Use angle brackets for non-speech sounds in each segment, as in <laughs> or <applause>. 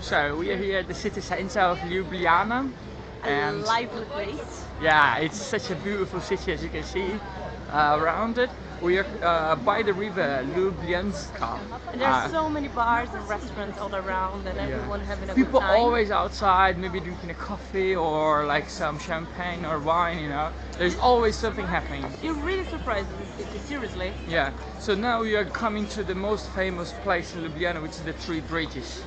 So we are here at the city center of Ljubljana. A And lively place. yeah, it's such a beautiful city as you can see uh, around it. We are uh, by the river Ljubljanska. And there's Uh, so many bars and restaurants all around and yeah. everyone having a People good time. always outside, maybe drinking a coffee or like some champagne or wine, you know. There's always something happening. You're really surprised in this city, seriously. Yeah, so now we are coming to the most famous place in Ljubljana, which is the Three Bridges.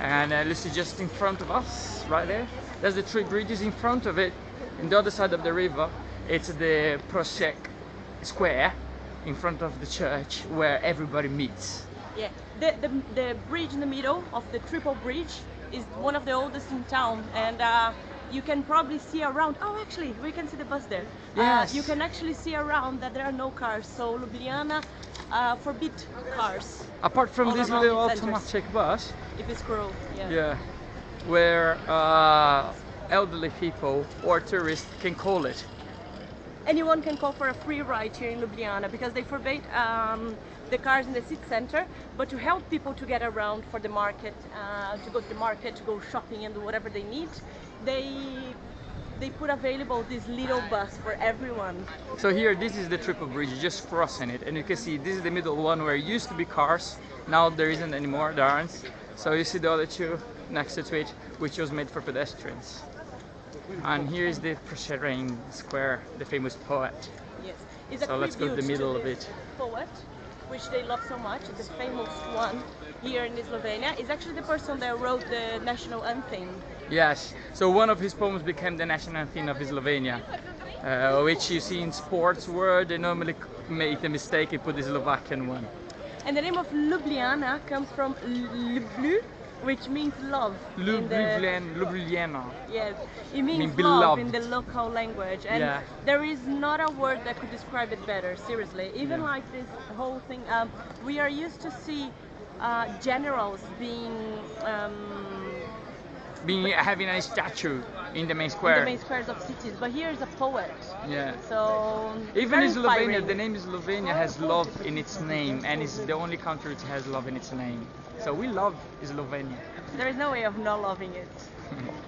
And uh, this is just in front of us, right there. There's the Three Bridges in front of it. In the other side of the river, it's the Prosek Square in front of the church where everybody meets. Yeah. The, the, the bridge in the middle of the triple bridge is one of the oldest in town and uh, you can probably see around oh actually we can see the bus there Yes. uh, you can actually see around that there are no cars so Ljubljana uh, forbid cars. Apart from this little automatic bus, if it's cruel yeah, yeah, where uh, elderly people or tourists can call it. anyone can call for a free ride here in Ljubljana because they forbade um, the cars in the city center but to help people to get around for the market uh, to go to the market to go shopping and do whatever they need they they put available this little bus for everyone So here, this is the triple bridge, just crossing it, and you can see this is the middle one where it used to be cars. Now there isn't anymore, there aren't. So you see the other two next to it, which was made for pedestrians. And here is the Preseren Square, the famous poet. yes it's a So let's go to the middle of it. poet which they love so much the famous one here in Slovenia is actually the person that wrote the national anthem Yes, so one of his poems became the national anthem of Slovenia, uh, which you see in sports world, they normally make the mistake and put the Slovakian one. And the name of Ljubljana comes from Ljublu, which means love. Ljubljana. Ljubljana. Yes, it means mean love in the local language, and Yeah. there is not a word that could describe it better. Seriously, even Yeah. like this whole thing, um, we are used to see uh, generals being um, Being having a statue in the main in square. the main squares of cities, but here is a poet. Yeah. So Even in Slovenia, the name Slovenia has love in its name, and it's the only country which has love in its name. So we love Slovenia. there is no way of not loving it. <laughs>